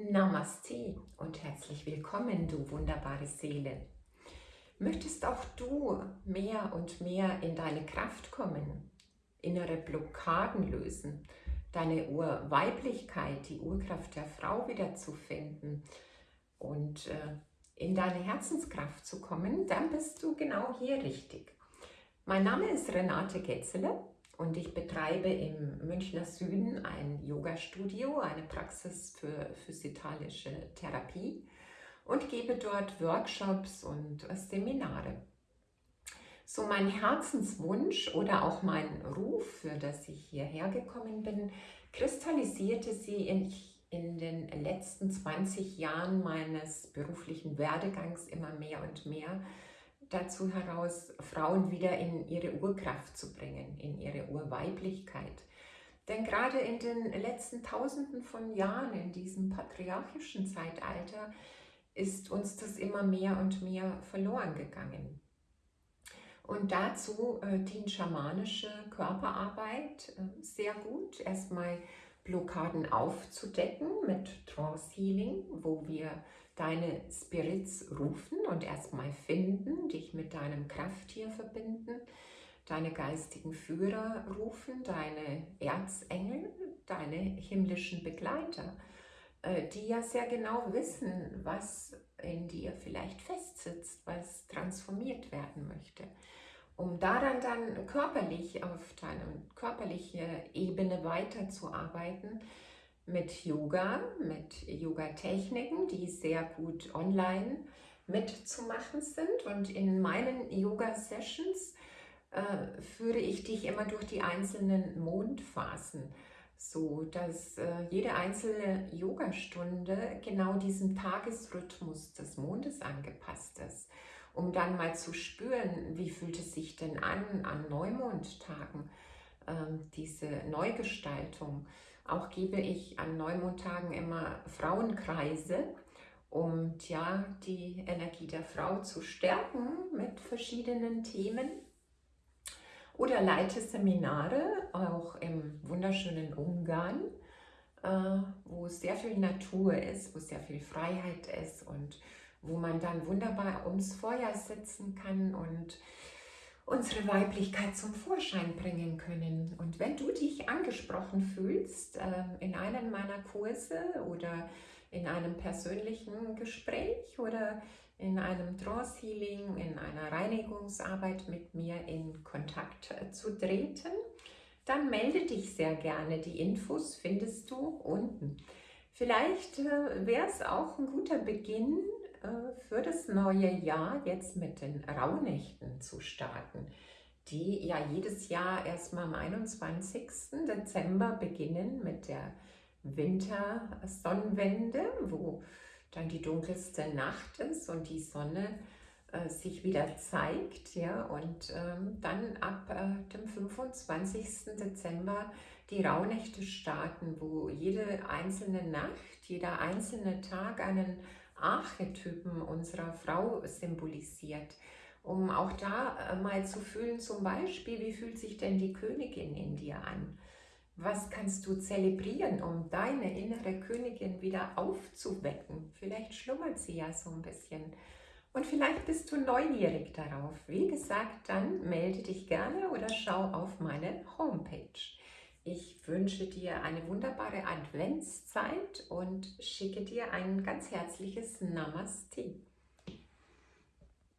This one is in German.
Namaste und herzlich willkommen, du wunderbare Seele. Möchtest auch du mehr und mehr in deine Kraft kommen, innere Blockaden lösen, deine Urweiblichkeit, die Urkraft der Frau wiederzufinden und äh, in deine Herzenskraft zu kommen, dann bist du genau hier richtig. Mein Name ist Renate Getzele und ich betreibe im Münchner Süden ein Yoga-Studio, eine Praxis für physikalische Therapie und gebe dort Workshops und Seminare. So mein Herzenswunsch oder auch mein Ruf, für das ich hierher gekommen bin, kristallisierte sie in, in den letzten 20 Jahren meines beruflichen Werdegangs immer mehr und mehr dazu heraus, Frauen wieder in ihre Urkraft zu bringen, in ihre Urweiblichkeit. Denn gerade in den letzten Tausenden von Jahren, in diesem patriarchischen Zeitalter, ist uns das immer mehr und mehr verloren gegangen. Und dazu äh, dient schamanische Körperarbeit äh, sehr gut. Erstmal Blockaden aufzudecken mit Trance Healing, wo wir deine Spirits rufen und erstmal finden, dich mit deinem Krafttier verbinden, deine geistigen Führer rufen, deine Erzengel, deine himmlischen Begleiter, äh, die ja sehr genau wissen, was in dir vielleicht festsitzt, was transformiert werden möchte. Um daran dann körperlich auf deiner körperlichen Ebene weiterzuarbeiten, mit Yoga, mit Yoga-Techniken, die sehr gut online mitzumachen sind. Und in meinen Yoga-Sessions äh, führe ich dich immer durch die einzelnen Mondphasen, so dass äh, jede einzelne Yogastunde genau diesem Tagesrhythmus des Mondes angepasst ist, um dann mal zu spüren, wie fühlt es sich denn an an Neumondtagen, äh, diese Neugestaltung auch gebe ich an Neumondtagen immer Frauenkreise, um ja, die Energie der Frau zu stärken mit verschiedenen Themen. Oder leite Seminare, auch im wunderschönen Ungarn, äh, wo sehr viel Natur ist, wo sehr viel Freiheit ist und wo man dann wunderbar ums Feuer sitzen kann und unsere Weiblichkeit zum Vorschein bringen können. Und wenn du dich angesprochen fühlst äh, in einem meiner Kurse oder in einem persönlichen Gespräch oder in einem Trance Healing, in einer Reinigungsarbeit mit mir in Kontakt äh, zu treten, dann melde dich sehr gerne. Die Infos findest du unten. Vielleicht äh, wäre es auch ein guter Beginn, für das neue Jahr jetzt mit den Rauhnächten zu starten, die ja jedes Jahr erstmal am 21. Dezember beginnen mit der Wintersonnenwende, wo dann die dunkelste Nacht ist und die Sonne äh, sich wieder zeigt. Ja, und ähm, dann ab äh, dem 25. Dezember die Rauhnächte starten, wo jede einzelne Nacht, jeder einzelne Tag einen Archetypen unserer Frau symbolisiert, um auch da äh, mal zu fühlen, zum Beispiel, wie fühlt sich denn die Königin in dir an? Was kannst du zelebrieren, um deine innere Königin wieder aufzuwecken? Vielleicht schlummert sie ja so ein bisschen. Und vielleicht bist du neugierig darauf. Wie gesagt, dann melde dich gerne oder schau auf meine Homepage. Ich wünsche dir eine wunderbare Adventszeit und schicke dir ein ganz herzliches Namaste.